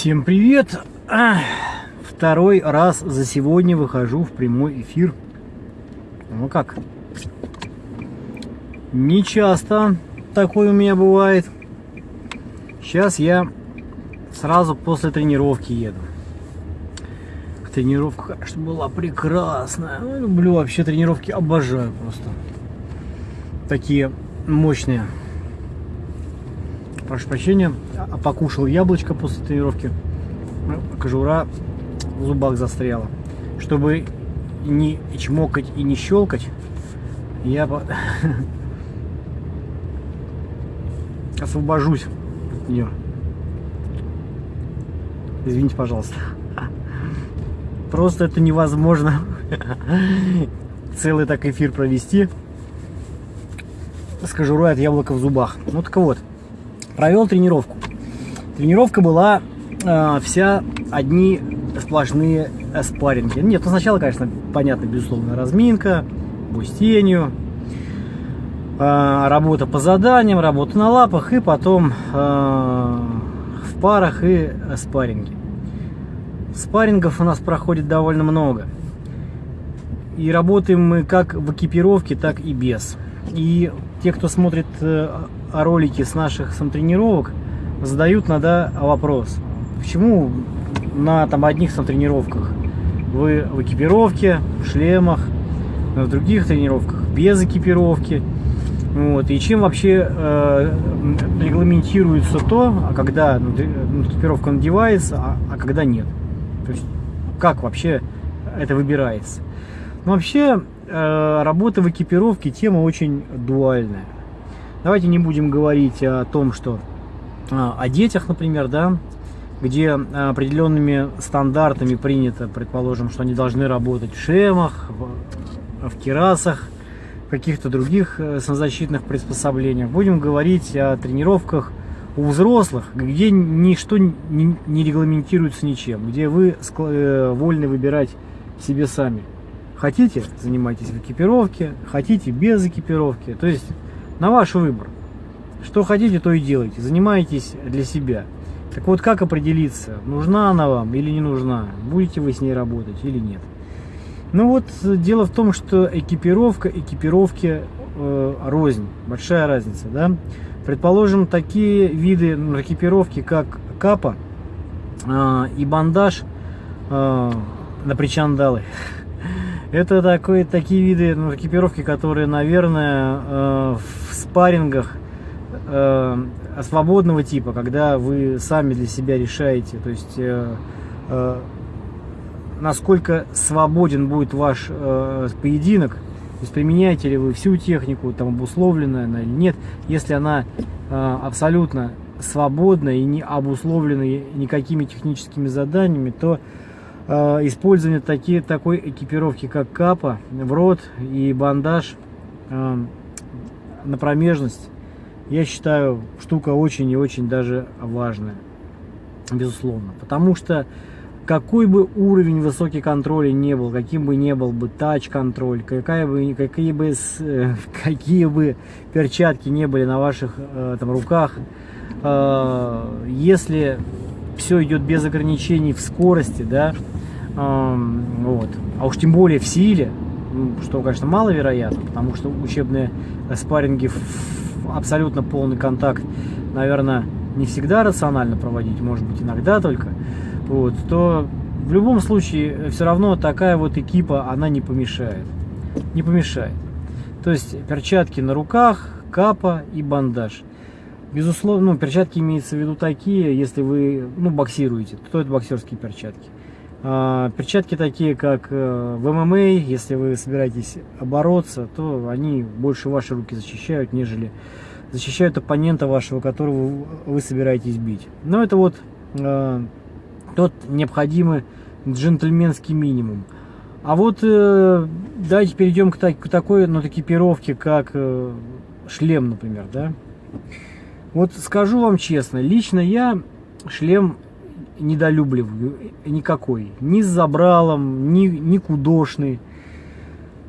Всем привет! Второй раз за сегодня выхожу в прямой эфир. Ну как? Не часто такое у меня бывает. Сейчас я сразу после тренировки еду. Тренировка, конечно, была прекрасная. Ну, люблю вообще тренировки, обожаю просто. Такие мощные. Прошу прощения, а покушал яблочко после тренировки. Кожура в зубах застряла. Чтобы не чмокать и не щелкать, я освобожусь от нее. Извините, пожалуйста. Просто это невозможно целый так эфир провести с кожурой от яблока в зубах. Ну так вот, провел тренировку. Тренировка была э, вся одни сплошные спарринги. Нет, ну сначала, конечно, понятно, безусловно, разминка, бой с тенью, э, работа по заданиям, работа на лапах и потом э, в парах и спарринги. Спаррингов у нас проходит довольно много. И работаем мы как в экипировке, так и без. И те, кто смотрит э, ролики с наших самотренировок, задают иногда вопрос. Почему на там, одних самотренировках вы в экипировке, в шлемах, в других тренировках без экипировки? Вот. И чем вообще э, регламентируется то, а когда ну, экипировка надевается, а, а когда нет? То есть как вообще это выбирается? Ну, вообще, э, работа в экипировке тема очень дуальная. Давайте не будем говорить о том, что э, о детях, например, да, где определенными стандартами принято, предположим, что они должны работать в шемах, в, керасах, в каких-то других э, самозащитных приспособлениях. Будем говорить о тренировках у взрослых, где ничто не, не регламентируется ничем, где вы э, вольны выбирать себе сами. Хотите, занимайтесь в экипировке, хотите без экипировки. То есть на ваш выбор. Что хотите, то и делайте. Занимайтесь для себя. Так вот, как определиться, нужна она вам или не нужна? Будете вы с ней работать или нет? Ну вот, дело в том, что экипировка, экипировки э, рознь. Большая разница, да? Предположим, такие виды ну, экипировки, как капа э, и бандаж э, на причандалы. Это такой, такие виды ну, экипировки, которые, наверное, э, в спаррингах э, свободного типа, когда вы сами для себя решаете, то есть э, э, насколько свободен будет ваш э, поединок, то есть применяете ли вы всю технику, там обусловленная она или нет. Если она э, абсолютно свободна и не обусловлена никакими техническими заданиями, то э, использование такие, такой экипировки, как капа, в рот и бандаж э, на промежность, я считаю, штука очень и очень даже важная, безусловно. Потому что какой бы уровень высокий контроля не был, каким бы не был бы тач-контроль, какая бы, какие, бы, какие бы перчатки не были на ваших э, там, руках, э, если все идет без ограничений в скорости, да, э, вот, а уж тем более в силе, что, конечно, маловероятно, потому что учебные спарринги абсолютно полный контакт, наверное, не всегда рационально проводить, может быть, иногда только, вот, то в любом случае все равно такая вот экипа, она не помешает. Не помешает. То есть перчатки на руках, капа и бандаж. Безусловно, ну, перчатки имеются в виду такие, если вы ну, боксируете, то это боксерские перчатки. А, перчатки такие, как э, в ММА, если вы собираетесь бороться, то они больше ваши руки защищают, нежели защищают оппонента вашего, которого вы собираетесь бить. Но это вот э, тот необходимый джентльменский минимум. А вот э, давайте перейдем к, так, к такой ну, экипировке, как э, шлем, например, да. Вот скажу вам честно, лично я шлем недолюбливаю никакой. Ни с забралом, ни, ни кудошный,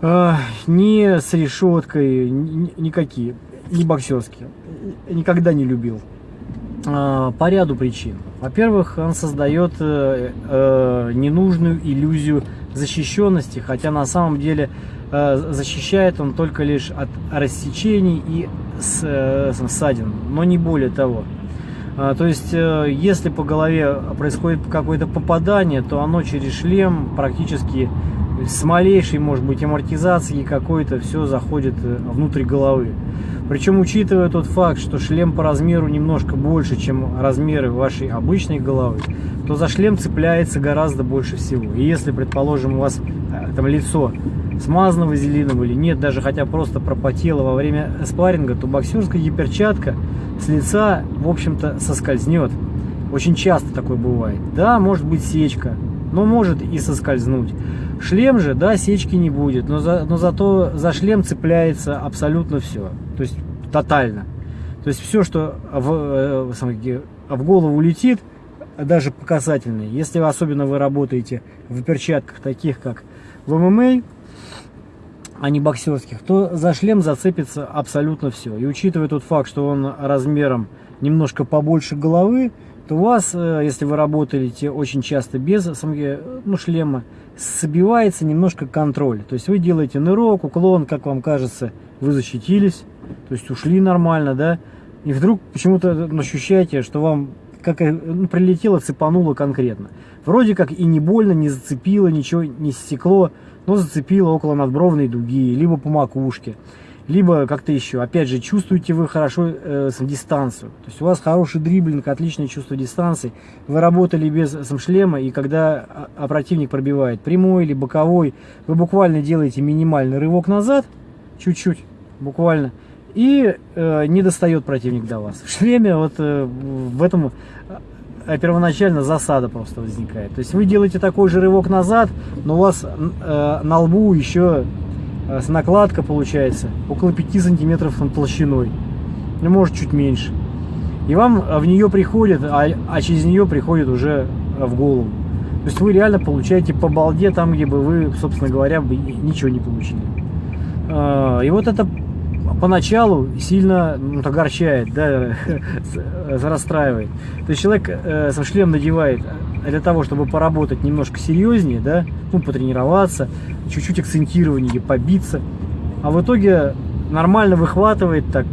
э, ни с решеткой, ни, никакие, ни боксерские. Никогда не любил. э, по ряду причин. Во-первых, он создает э, э, ненужную иллюзию защищенности, хотя на самом деле э, защищает он только лишь от рассечений и с, э, ссадин, но не более того. А, то есть, э, если по голове происходит какое-то попадание, то оно через шлем практически с малейшей, может быть, амортизацией какой-то все заходит э, внутрь головы. Причем, учитывая тот факт, что шлем по размеру немножко больше, чем размеры вашей обычной головы, то за шлем цепляется гораздо больше всего. И если, предположим, у вас там лицо смазано вазелином или нет, даже хотя просто пропотело во время спарринга, то боксерская гиперчатка с лица, в общем-то, соскользнет. Очень часто такое бывает. Да, может быть сечка, но может и соскользнуть. Шлем же, да, сечки не будет, но, за, но зато за шлем цепляется абсолютно все. То есть тотально. То есть все, что в, э, в голову летит, даже по касательной, если особенно вы работаете в перчатках таких, как в ММА, а не боксерских, то за шлем зацепится абсолютно все. И учитывая тот факт, что он размером немножко побольше головы, то у вас, э, если вы работаете очень часто без ну, шлема, собивается немножко контроль. То есть вы делаете нырок, уклон, как вам кажется, вы защитились, то есть ушли нормально, да, и вдруг почему-то ощущаете, что вам как ну, прилетело, цепануло конкретно. Вроде как и не больно, не зацепило, ничего не стекло, но зацепило около надбровной дуги, либо по макушке, либо как-то еще. Опять же, чувствуете вы хорошо э, дистанцию. То есть у вас хороший дриблинг, отличное чувство дистанции. Вы работали без шлема, и когда а, а противник пробивает прямой или боковой, вы буквально делаете минимальный рывок назад, чуть-чуть, буквально, и э, не достает противник до вас. В шлеме вот э, в этом а первоначально засада просто возникает. То есть вы делаете такой же рывок назад, но у вас э, на лбу еще э, накладка получается около 5 сантиметров толщиной, ну может чуть меньше. И вам в нее приходит, а, а через нее приходит уже в голову. То есть вы реально получаете по балде там, где бы вы, собственно говоря, бы ничего не получили. Э, и вот это поначалу сильно ну, огорчает, да, расстраивает. То есть человек э, со шлем надевает для того, чтобы поработать немножко серьезнее, да, ну, потренироваться, чуть-чуть акцентирование, побиться. А в итоге нормально выхватывает так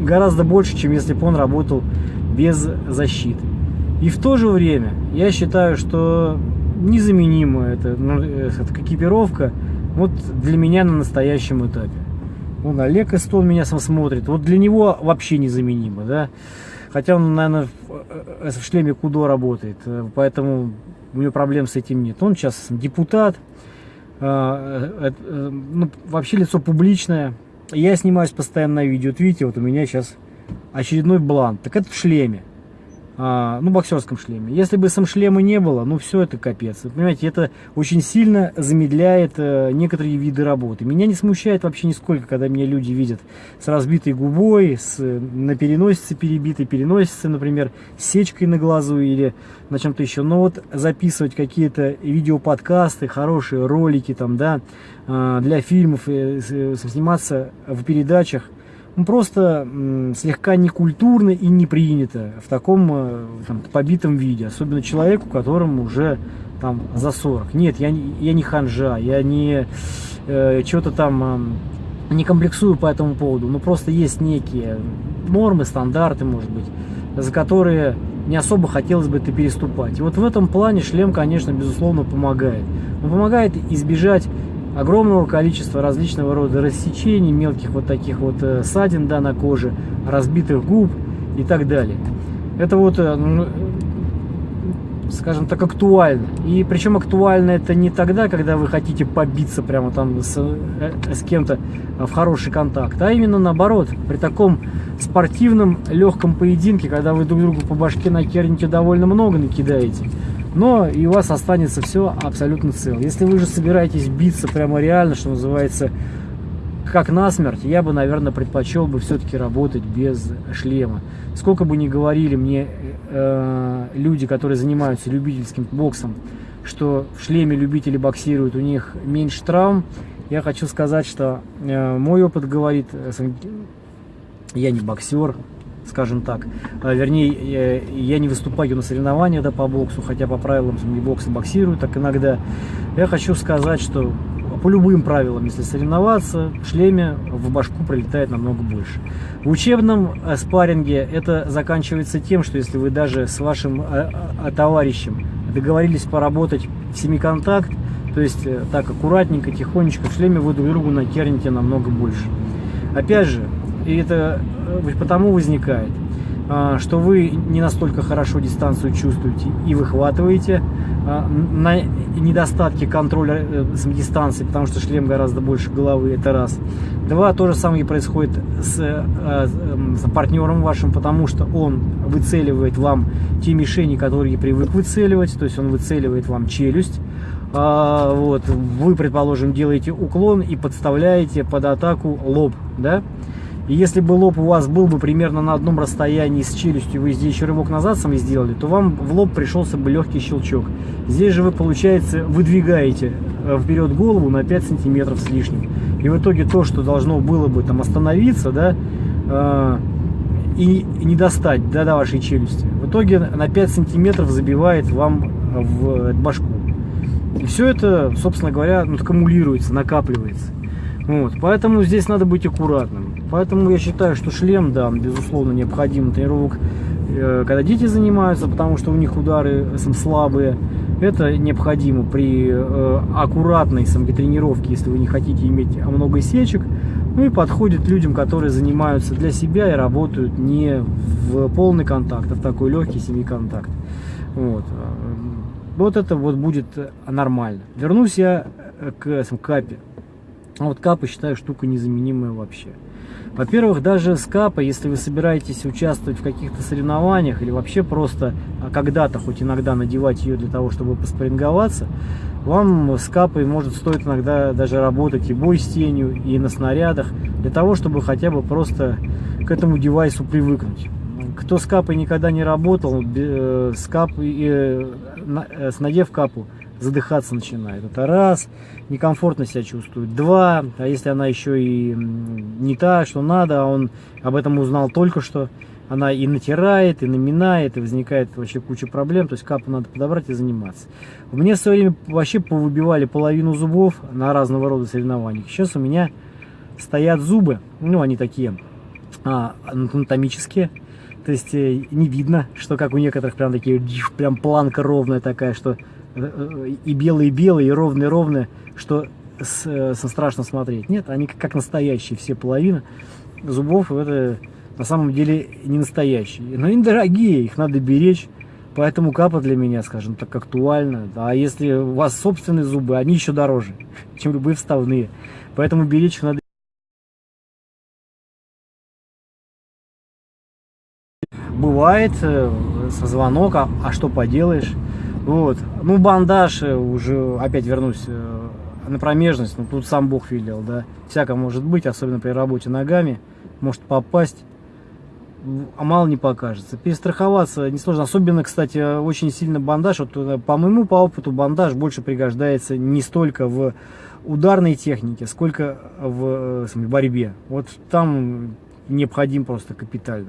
гораздо больше, чем если бы он работал без защиты. И в то же время я считаю, что незаменимая эта, ну, эта экипировка вот для меня на настоящем этапе. Вон Олег Эстон меня сам смотрит. Вот для него вообще незаменимо, да. Хотя он, наверное, в, в шлеме Кудо работает, э, поэтому у него проблем с этим нет. Он сейчас депутат, э, э, ну, вообще лицо публичное. Я снимаюсь постоянно на видео. Вот видите, вот у меня сейчас очередной бланк. Так это в шлеме а, ну, боксерском шлеме. Если бы сам шлема не было, ну, все это капец. Вы понимаете, это очень сильно замедляет э, некоторые виды работы. Меня не смущает вообще нисколько, когда меня люди видят с разбитой губой, с, на переносице перебитой, переносице, например, с сечкой на глазу или на чем-то еще. Но вот записывать какие-то видеоподкасты, хорошие ролики там, да, э, для фильмов, э, сниматься в передачах, ну, просто слегка некультурно и не принято в таком э, там, побитом виде, особенно человеку, которому уже там за 40. Нет, я, я не ханжа, я не э, что-то там э, не комплексую по этому поводу, но просто есть некие нормы, стандарты, может быть, за которые не особо хотелось бы это переступать. И вот в этом плане шлем, конечно, безусловно, помогает. Он помогает избежать огромного количества различного рода рассечений, мелких вот таких вот э, ссадин да, на коже, разбитых губ и так далее. Это вот, э, ну, скажем так, актуально. И причем актуально это не тогда, когда вы хотите побиться прямо там с, э, с кем-то в хороший контакт, а именно наоборот, при таком спортивном легком поединке, когда вы друг другу по башке накерните довольно много, накидаете, но и у вас останется все абсолютно цело. Если вы же собираетесь биться прямо реально, что называется, как насмерть, я бы, наверное, предпочел бы все-таки работать без шлема. Сколько бы ни говорили мне э, люди, которые занимаются любительским боксом, что в шлеме любители боксируют, у них меньше травм, я хочу сказать, что э, мой опыт говорит, э, я не боксер, скажем так. А, вернее, я не выступаю на соревнованиях да, по боксу, хотя по правилам не бокса боксирую так иногда. Я хочу сказать, что по любым правилам, если соревноваться, в шлеме в башку прилетает намного больше. В учебном э, спарринге это заканчивается тем, что если вы даже с вашим э, э, товарищем договорились поработать в семиконтакт, то есть так аккуратненько, тихонечко в шлеме вы друг другу накерните намного больше. Опять же, и это потому возникает, что вы не настолько хорошо дистанцию чувствуете и выхватываете, а, на недостатки контроля э, дистанции, потому что шлем гораздо больше головы, это раз. Два, то же самое происходит с, э, эм, с партнером вашим, потому что он выцеливает вам те мишени, которые привык выцеливать, то есть он выцеливает вам челюсть. А, вот, вы, предположим, делаете уклон и подставляете под атаку лоб, да? И если бы лоб у вас был бы примерно на одном расстоянии с челюстью, вы здесь еще рывок назад сами сделали, то вам в лоб пришелся бы легкий щелчок. Здесь же вы, получается, выдвигаете э, вперед голову на 5 сантиметров с лишним. И в итоге то, что должно было бы там остановиться, да, э, и не достать да, до вашей челюсти, в итоге на 5 сантиметров забивает вам в башку. И все это, собственно говоря, ну, аккумулируется, накапливается. Вот, поэтому здесь надо быть аккуратным. Поэтому я считаю, что шлем, да, безусловно, необходим тренировок, э, когда дети занимаются, потому что у них удары слабые. Это необходимо при э, аккуратной самотренировке, если вы не хотите иметь много сечек. Ну и подходит людям, которые занимаются для себя и работают не в полный контакт, а в такой легкий семиконтакт. Вот. Вот это вот будет нормально. Вернусь я к капе. А вот капы считаю штука незаменимая вообще. Во-первых, даже с капа, если вы собираетесь участвовать в каких-то соревнованиях или вообще просто а, когда-то, хоть иногда надевать ее для того, чтобы поспоринговаться, вам с капой может стоить иногда даже работать и бой с тенью, и на снарядах, для того, чтобы хотя бы просто к этому девайсу привыкнуть. Кто с капой никогда не работал, э, с капой, э, э, с надев капу, задыхаться начинает. Это раз, некомфортно себя чувствует. Два, а если она еще и не та, что надо, а он об этом узнал только что, она и натирает, и наминает, и возникает вообще куча проблем, то есть капу надо подобрать и заниматься. Мне в свое время вообще повыбивали половину зубов на разного рода соревнованиях. Сейчас у меня стоят зубы, ну они такие а, анатомические, то есть э, не видно, что как у некоторых прям такие, прям планка ровная такая, что и белые-белые, и ровные-ровные, что с, со страшно смотреть. Нет, они как настоящие, все половина зубов, это на самом деле не настоящие. Но они дорогие, их надо беречь. Поэтому капа для меня, скажем так, актуальна. А если у вас собственные зубы, они еще дороже, чем любые вставные. Поэтому беречь их надо. Бывает э, со звонок, а, а что поделаешь? Вот. Ну, бандаж, э, уже опять вернусь э, на промежность, ну, тут сам Бог велел, да. Всяко может быть, особенно при работе ногами, может попасть, а мало не покажется. Перестраховаться несложно, особенно, кстати, очень сильно бандаж, вот э, по моему по опыту бандаж больше пригождается не столько в ударной технике, сколько в, в борьбе. Вот там необходим просто капитально.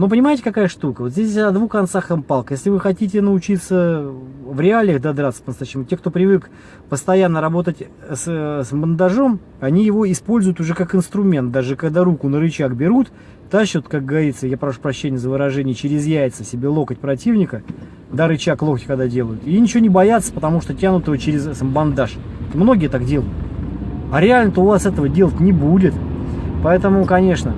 Но понимаете, какая штука? Вот здесь о двух концах палка. Если вы хотите научиться в реалиях додраться по-настоящему, те, кто привык постоянно работать с, с бандажом, они его используют уже как инструмент. Даже когда руку на рычаг берут, тащат, как говорится, я прошу прощения за выражение, через яйца себе локоть противника, да, рычаг локти когда делают. И ничего не боятся, потому что тянут его через бандаж. Многие так делают. А реально-то у вас этого делать не будет. Поэтому, конечно,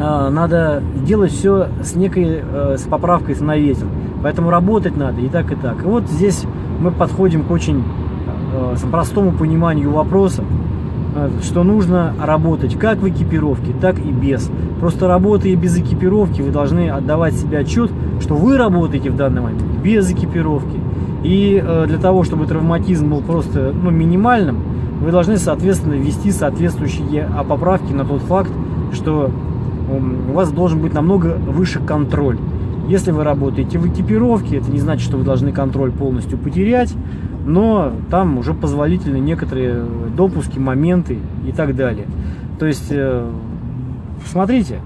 надо делать все с некой э, с поправкой на ветер. Поэтому работать надо и так, и так. И вот здесь мы подходим к очень э, простому пониманию вопроса, э, что нужно работать как в экипировке, так и без. Просто работая без экипировки, вы должны отдавать себе отчет, что вы работаете в данный момент без экипировки. И для того, чтобы травматизм был просто ну, минимальным, вы должны, соответственно, ввести соответствующие поправки на тот факт, что у вас должен быть намного выше контроль. Если вы работаете в экипировке, это не значит, что вы должны контроль полностью потерять, но там уже позволительны некоторые допуски, моменты и так далее. То есть, э, смотрите,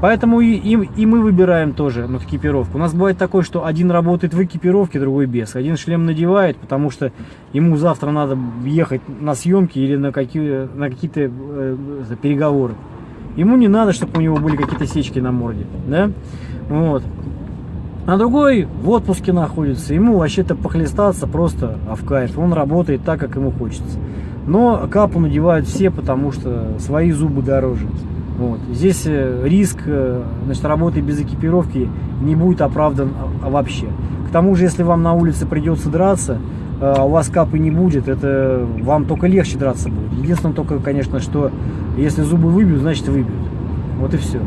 Поэтому и, и, и мы выбираем тоже ну, экипировку. У нас бывает такое, что один работает в экипировке, другой без. Один шлем надевает, потому что ему завтра надо ехать на съемки или на, какие, на какие-то э, переговоры. Ему не надо, чтобы у него были какие-то сечки на морде. Да? Вот. А другой в отпуске находится. Ему вообще-то похлестаться просто а в кайф. Он работает так, как ему хочется. Но капу надевают все, потому что свои зубы дороже. Вот. Здесь э, риск э, значит, работы без экипировки не будет оправдан а, вообще. К тому же, если вам на улице придется драться, а у вас капы не будет, это вам только легче драться будет. Единственное только, конечно, что если зубы выбьют, значит выбьют. Вот и все.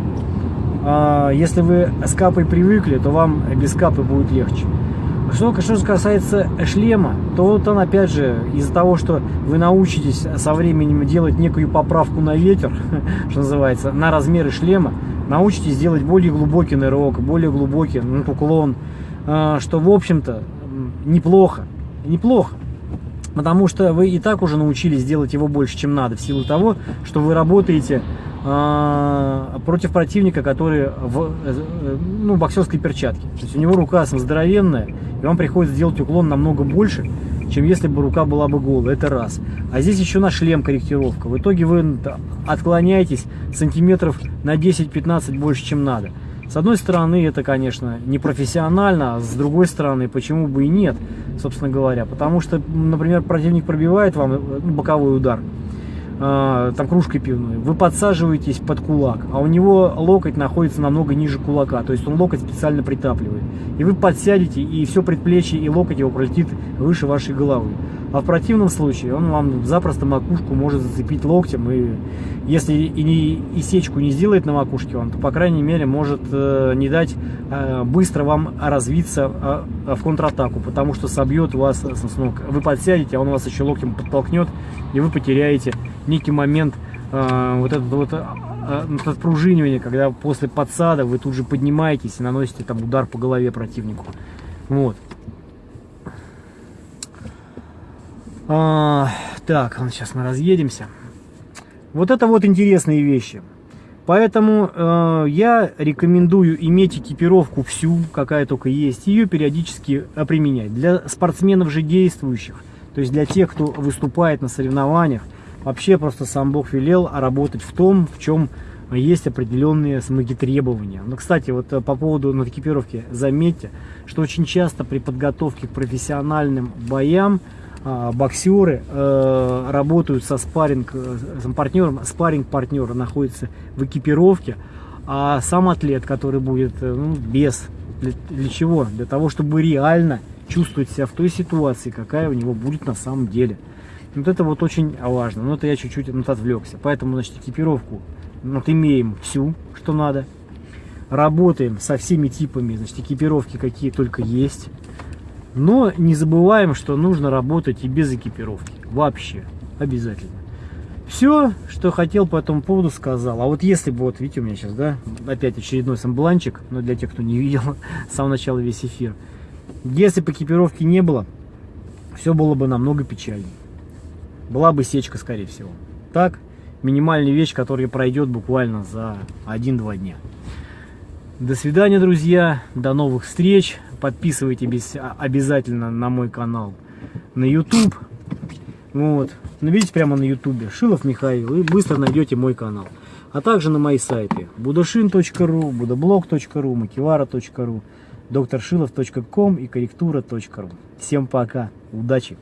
А если вы с капой привыкли, то вам без капы будет легче. Что, что касается шлема, то вот он опять же из-за того, что вы научитесь со временем делать некую поправку на ветер, что называется, на размеры шлема, научитесь делать более глубокий нырок, более глубокий ну, уклон, а, что в общем-то неплохо, неплохо. Потому что вы и так уже научились делать его больше, чем надо, в силу того, что вы работаете а, против противника, который в э, ну, боксерской перчатке. То есть у него рука здоровенная, и вам приходится делать уклон намного больше, чем если бы рука была бы голая. Это раз. А здесь еще на шлем корректировка. В итоге вы отклоняетесь сантиметров на 10-15 больше, чем надо. С одной стороны, это, конечно, не профессионально, а с другой стороны, почему бы и нет, собственно говоря. Потому что, например, противник пробивает вам э, боковой удар, а, там кружкой пивной, вы подсаживаетесь под кулак, а у него локоть находится намного ниже кулака, то есть он локоть специально притапливает. И вы подсядете, и все предплечье и локоть его пролетит выше вашей головы. А в противном случае он вам запросто макушку может зацепить локтем, и если и, не, и сечку не сделает на макушке он, то, по крайней мере, может э, не дать э, быстро вам развиться э, в контратаку, потому что собьет вас с ног. Вы подсядете, а он вас еще локтем подтолкнет, и вы потеряете некий момент э, вот этот вот э, отпружинивание, когда после подсада вы тут же поднимаетесь и наносите там удар по голове противнику. Вот. А, так, сейчас мы разъедемся. Вот это вот интересные вещи. Поэтому э, я рекомендую иметь экипировку всю, какая только есть, ее периодически применять. Для спортсменов же действующих, то есть для тех, кто выступает на соревнованиях, вообще просто сам Бог велел работать в том, в чем есть определенные смоги требования. Но, кстати, вот э, по поводу экипировки заметьте, что очень часто при подготовке к профессиональным боям боксеры э, работают со спарринг э, партнером, спарринг партнера находится в экипировке, а сам атлет, который будет э, ну, без, для, для чего? Для того, чтобы реально чувствовать себя в той ситуации, какая у него будет на самом деле. Вот это вот очень важно. Но это я чуть-чуть вот отвлекся. Поэтому, значит, экипировку вот имеем всю, что надо. Работаем со всеми типами, значит, экипировки, какие только есть. Но не забываем, что нужно работать и без экипировки. Вообще. Обязательно. Все, что хотел по этому поводу, сказал. А вот если бы, вот видите, у меня сейчас, да, опять очередной самбланчик, но для тех, кто не видел с самого начала весь эфир. Если бы экипировки не было, все было бы намного печальнее. Была бы сечка, скорее всего. Так, минимальная вещь, которая пройдет буквально за 1-2 дня. До свидания, друзья. До новых встреч. Подписывайтесь обязательно на мой канал на YouTube. Вот. Ну, видите, прямо на YouTube. Шилов Михаил. Вы быстро найдете мой канал. А также на мои сайты. budashin.ru, budablog.ru, makivara.ru, докторшилов.ком и корректура.ру. Всем пока. Удачи!